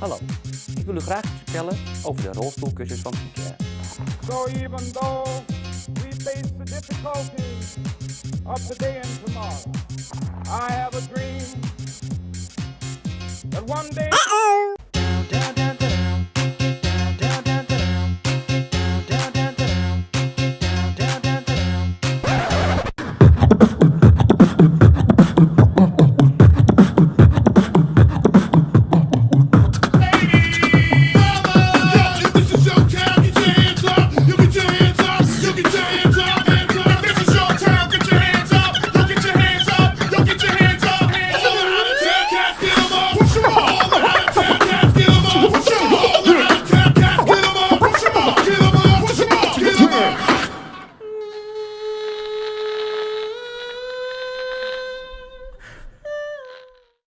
Hallo, ik wil u graag iets vertellen over de rolstoelkussens van Picare. So even though we face the difficulties of today and tomorrow, I have a dream that one day. Ah!